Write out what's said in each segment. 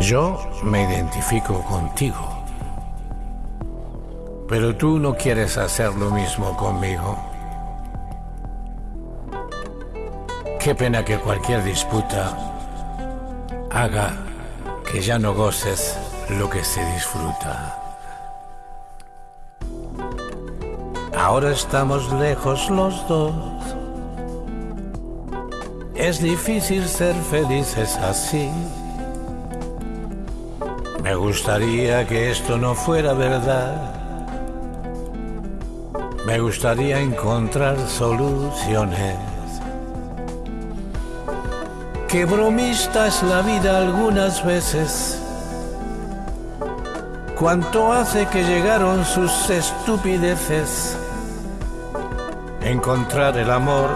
Yo me identifico contigo, pero tú no quieres hacer lo mismo conmigo. Qué pena que cualquier disputa haga que ya no goces lo que se disfruta. Ahora estamos lejos los dos. Es difícil ser felices así. Me gustaría que esto no fuera verdad. Me gustaría encontrar soluciones. Qué bromista es la vida algunas veces. Cuánto hace que llegaron sus estupideces. Encontrar el amor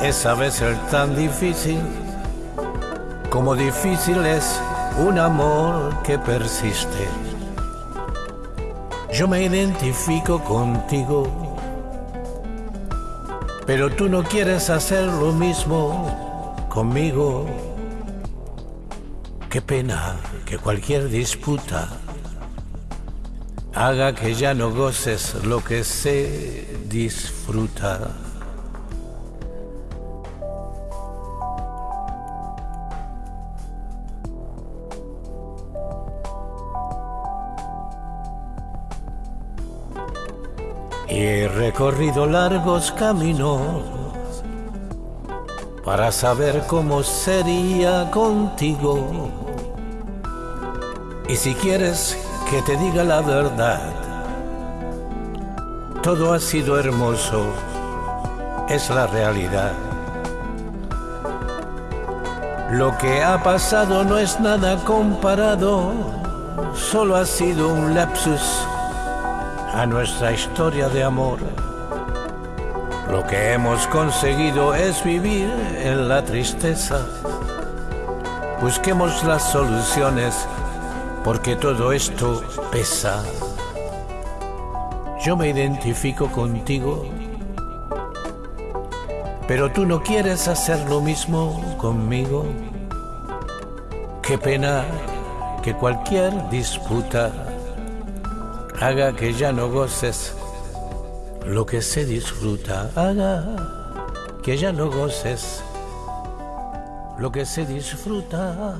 es a veces tan difícil como difícil es un amor que persiste. Yo me identifico contigo, pero tú no quieres hacer lo mismo conmigo. Qué pena que cualquier disputa haga que ya no goces lo que se disfruta. He recorrido largos caminos para saber cómo sería contigo. Y si quieres que te diga la verdad, todo ha sido hermoso, es la realidad. Lo que ha pasado no es nada comparado, solo ha sido un lapsus a nuestra historia de amor. Lo que hemos conseguido es vivir en la tristeza. Busquemos las soluciones porque todo esto pesa. Yo me identifico contigo, pero tú no quieres hacer lo mismo conmigo. Qué pena que cualquier disputa haga que ya no goces lo que se disfruta, haga que ya no goces lo que se disfruta.